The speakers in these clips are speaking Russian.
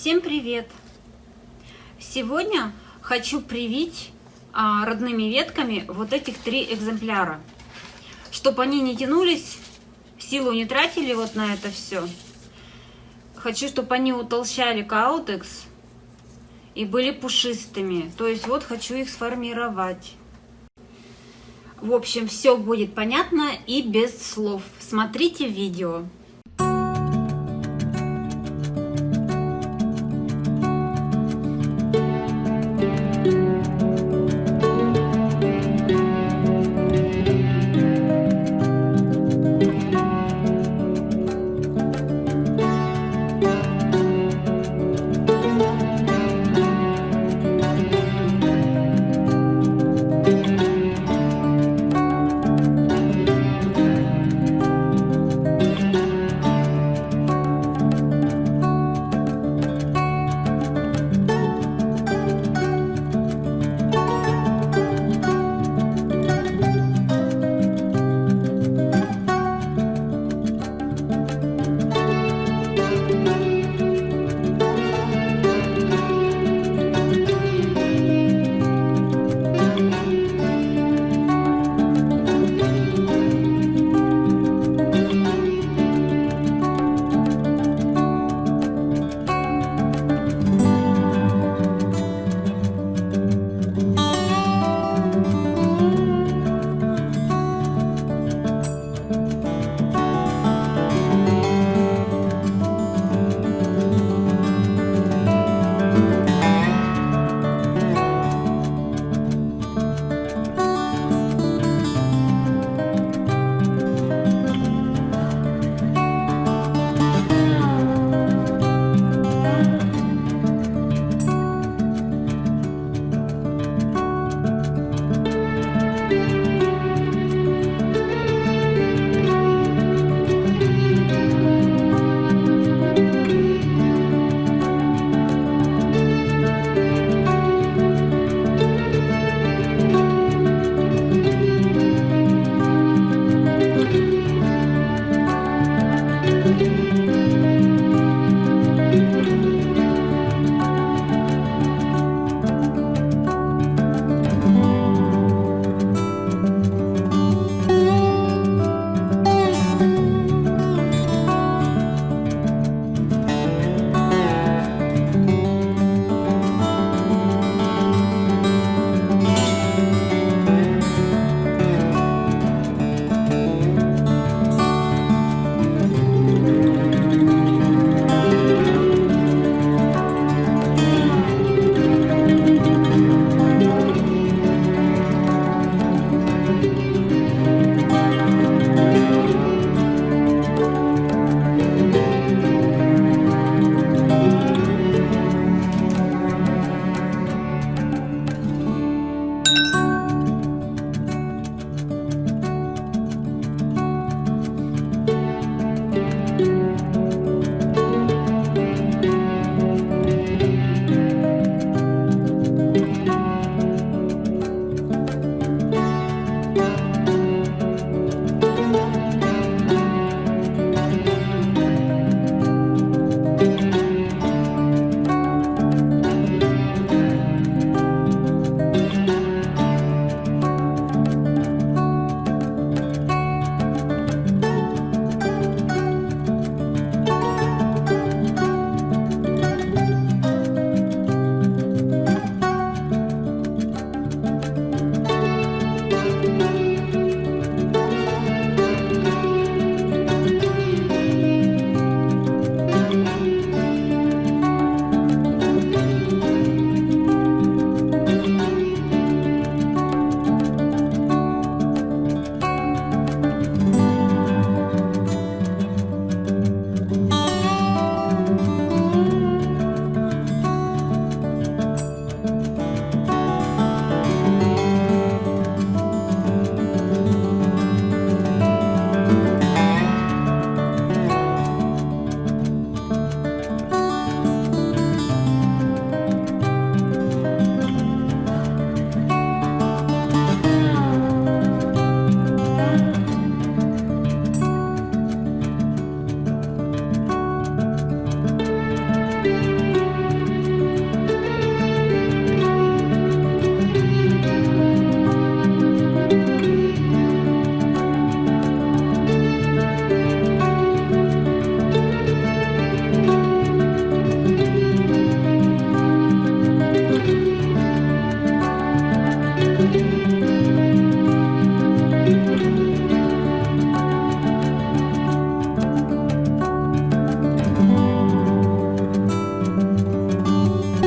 Всем привет! Сегодня хочу привить а, родными ветками вот этих три экземпляра, чтобы они не тянулись, силу не тратили вот на это все. Хочу, чтобы они утолщали каутекс и были пушистыми. То есть вот хочу их сформировать. В общем, все будет понятно и без слов. Смотрите видео.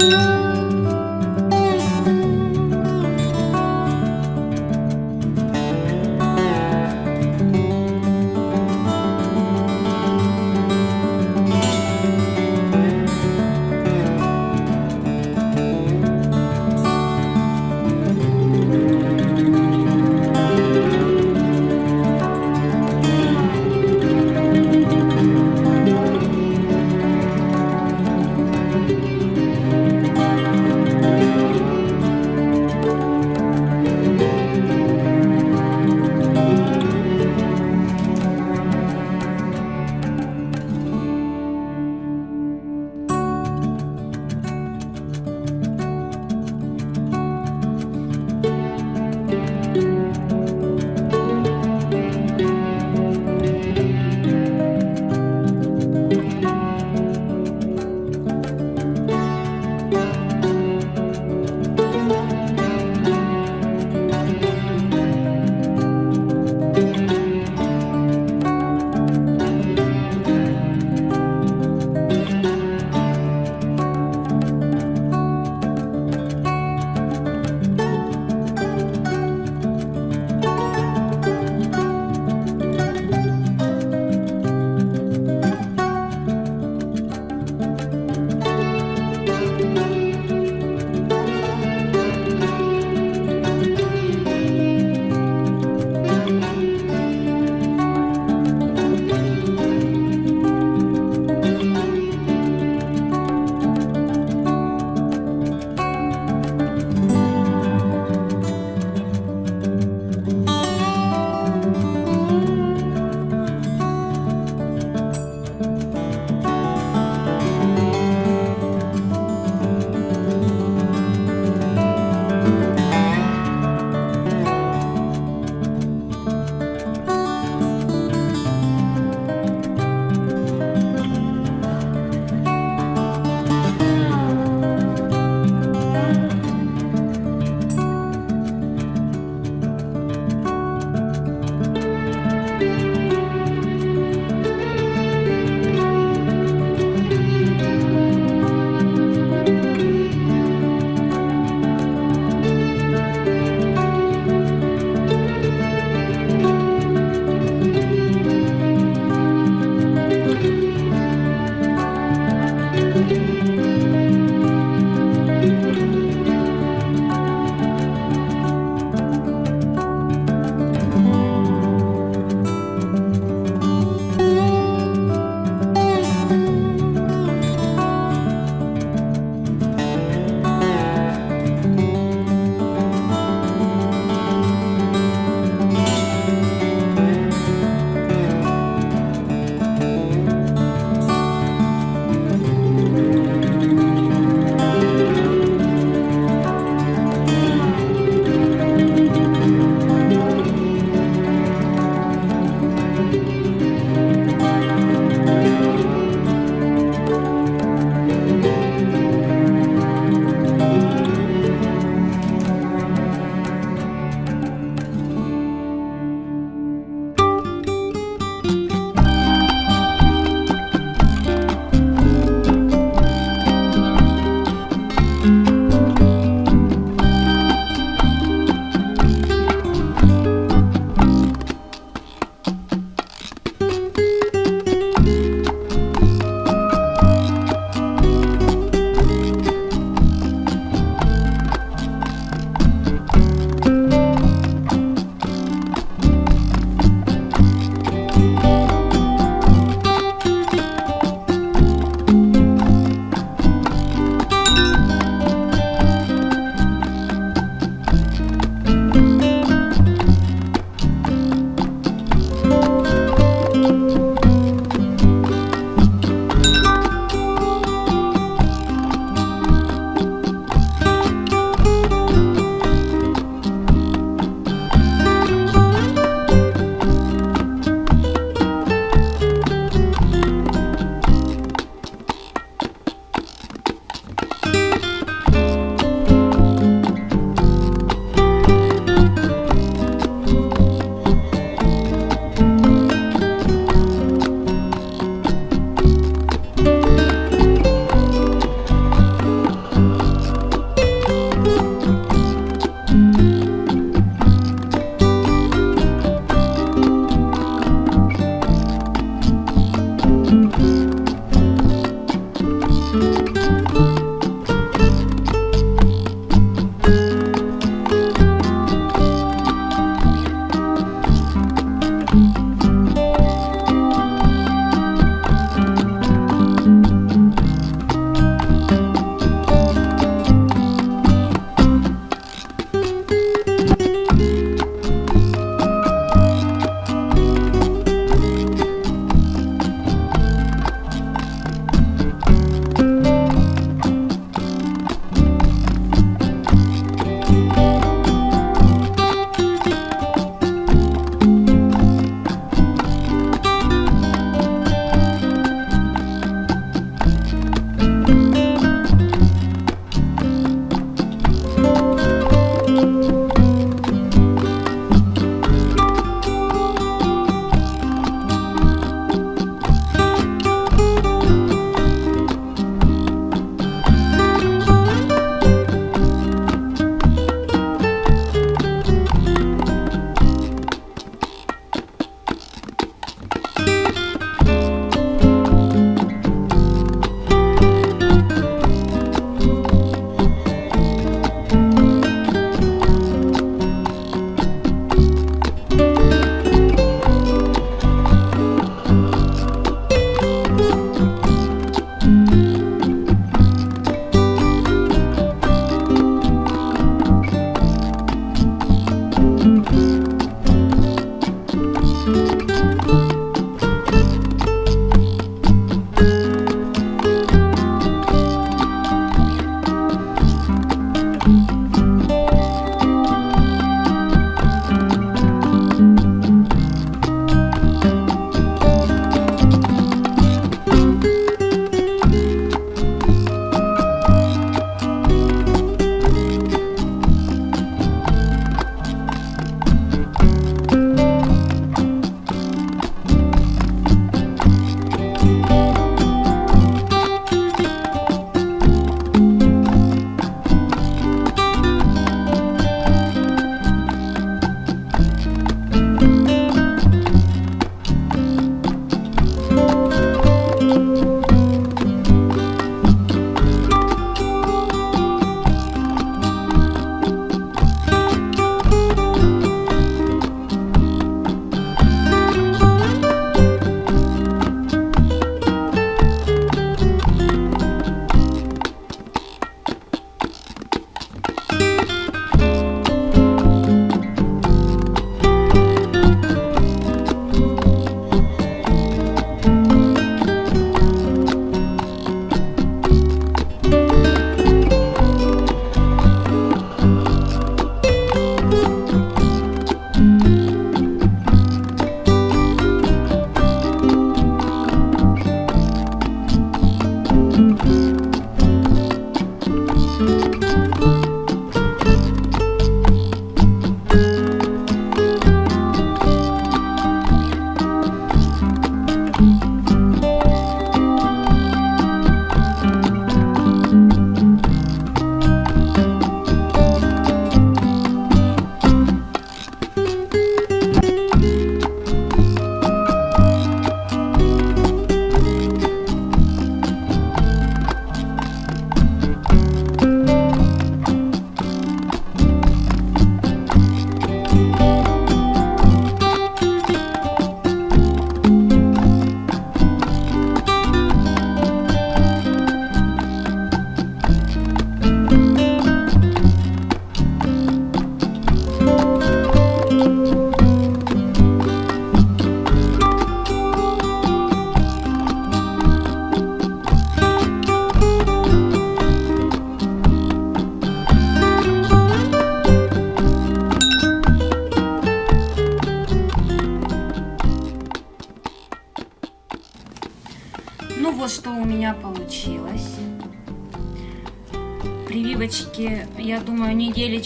Música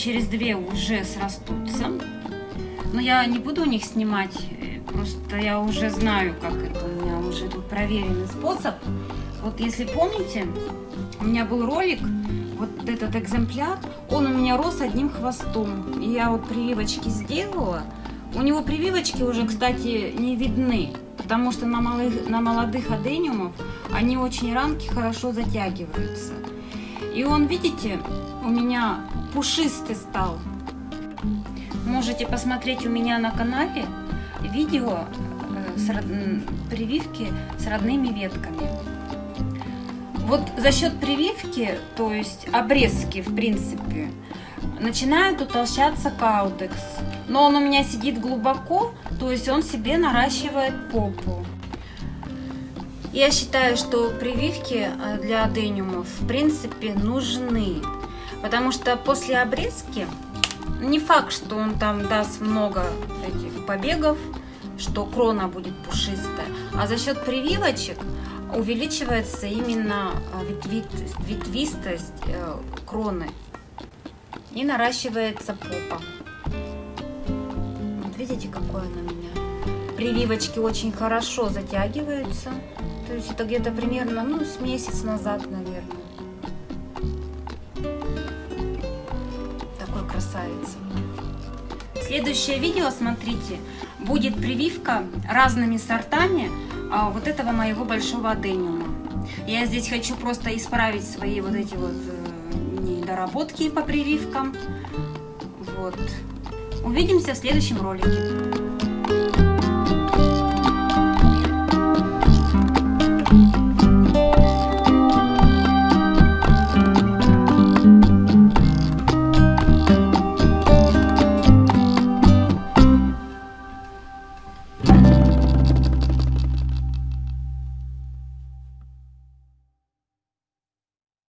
через две уже срастутся. Но я не буду у них снимать, э, просто я уже знаю, как это у меня уже тут проверенный способ. Вот если помните, у меня был ролик, вот этот экземпляр, он у меня рос одним хвостом. И я вот прививочки сделала. У него прививочки уже, кстати, не видны, потому что на, малых, на молодых адениумов они очень ранки хорошо затягиваются. И он, видите, у меня пушистый стал. Можете посмотреть у меня на канале видео э, с род... прививки с родными ветками. Вот за счет прививки, то есть обрезки, в принципе, начинает утолщаться каутекс. Но он у меня сидит глубоко, то есть он себе наращивает попу. Я считаю, что прививки э, для адениумов в принципе нужны, потому что после обрезки не факт, что он там даст много этих побегов, что крона будет пушистая, а за счет прививочек увеличивается именно э, ветвистость э, кроны и наращивается попа. Вот видите, какое она у меня. Прививочки очень хорошо затягиваются. То есть это где-то примерно, ну, с месяц назад, наверное. Следующее видео, смотрите, будет прививка разными сортами а, вот этого моего большого адениума. Я здесь хочу просто исправить свои вот эти вот э, недоработки по прививкам. Вот. Увидимся в следующем ролике.